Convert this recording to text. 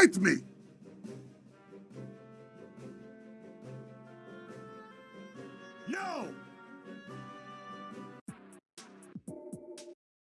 Fight me. No.